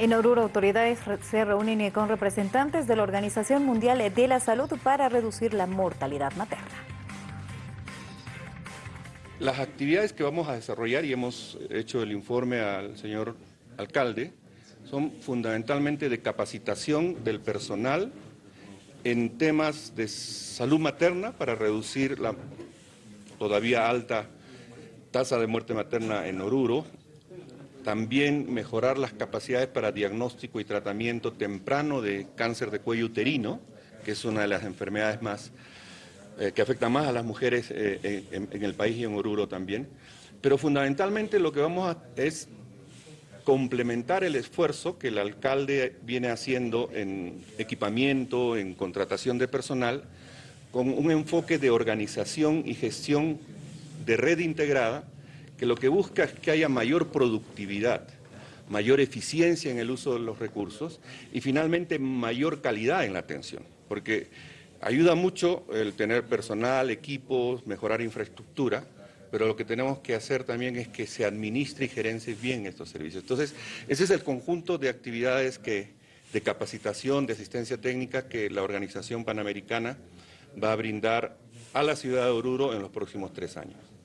En Oruro, autoridades se reúnen con representantes de la Organización Mundial de la Salud para reducir la mortalidad materna. Las actividades que vamos a desarrollar, y hemos hecho el informe al señor alcalde, son fundamentalmente de capacitación del personal en temas de salud materna para reducir la todavía alta tasa de muerte materna en Oruro, también mejorar las capacidades para diagnóstico y tratamiento temprano de cáncer de cuello uterino, que es una de las enfermedades más eh, que afecta más a las mujeres eh, en, el país y en Oruro también. Pero fundamentalmente lo que vamos a es complementar el esfuerzo que el alcalde viene haciendo en equipamiento, en contratación de personal, con un enfoque de organización y gestión de red integrada que lo que busca es que haya mayor productividad, mayor eficiencia en el uso de los recursos y finalmente mayor calidad en la atención, porque ayuda mucho el tener personal, equipos, mejorar infraestructura, pero lo que tenemos que hacer también es que se administre y gerencie bien estos servicios. Entonces, ese es el conjunto de actividades que, de capacitación, de asistencia técnica que la Organización Panamericana va a brindar a la ciudad de Oruro en los próximos tres años.